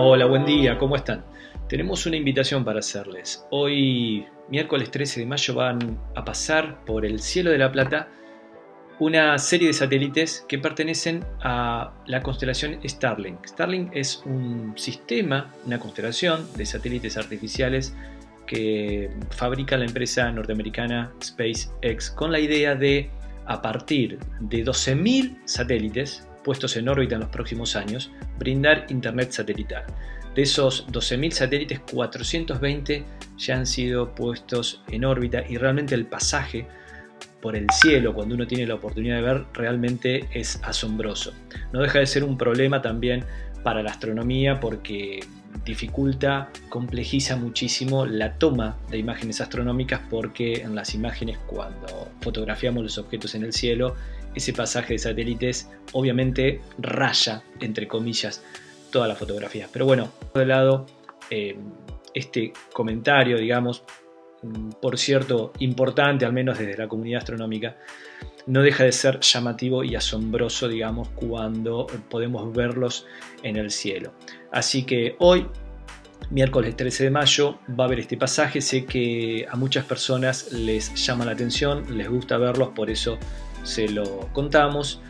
buen día, ¿cómo están? Tenemos una invitación para hacerles. Hoy, miércoles 13 de mayo, van a pasar por el cielo de la Plata una serie de satélites que pertenecen a la constelación Starlink. Starlink es un sistema, una constelación de satélites artificiales que fabrica la empresa norteamericana SpaceX con la idea de, a partir de 12.000 satélites puestos en órbita en los próximos años, brindar Internet satelital. De esos 12.000 satélites, 420 ya han sido puestos en órbita y realmente el pasaje por el cielo cuando uno tiene la oportunidad de ver realmente es asombroso. No deja de ser un problema también para la astronomía porque dificulta, complejiza muchísimo la toma de imágenes astronómicas porque en las imágenes cuando fotografiamos los objetos en el cielo, ese pasaje de satélites obviamente raya, entre comillas, todas las fotografías. Pero bueno, por lado, eh, este comentario, digamos, por cierto, importante, al menos desde la comunidad astronómica, no deja de ser llamativo y asombroso, digamos, cuando podemos verlos en el cielo. Así que hoy, miércoles 13 de mayo, va a haber este pasaje. Sé que a muchas personas les llama la atención, les gusta verlos, por eso se lo contamos.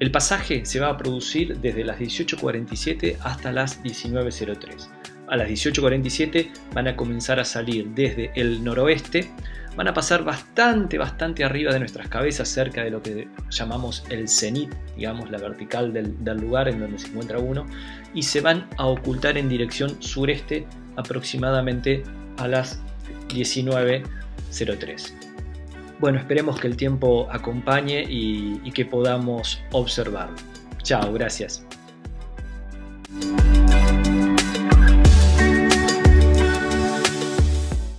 El pasaje se va a producir desde las 18.47 hasta las 19.03. A las 18.47 van a comenzar a salir desde el noroeste, van a pasar bastante, bastante arriba de nuestras cabezas, cerca de lo que llamamos el cenit, digamos la vertical del, lugar en donde se encuentra uno, y se van a ocultar en dirección sureste aproximadamente a las 19.03. Bueno, esperemos que el tiempo acompañe y, que podamos observarlo. Chao, gracias.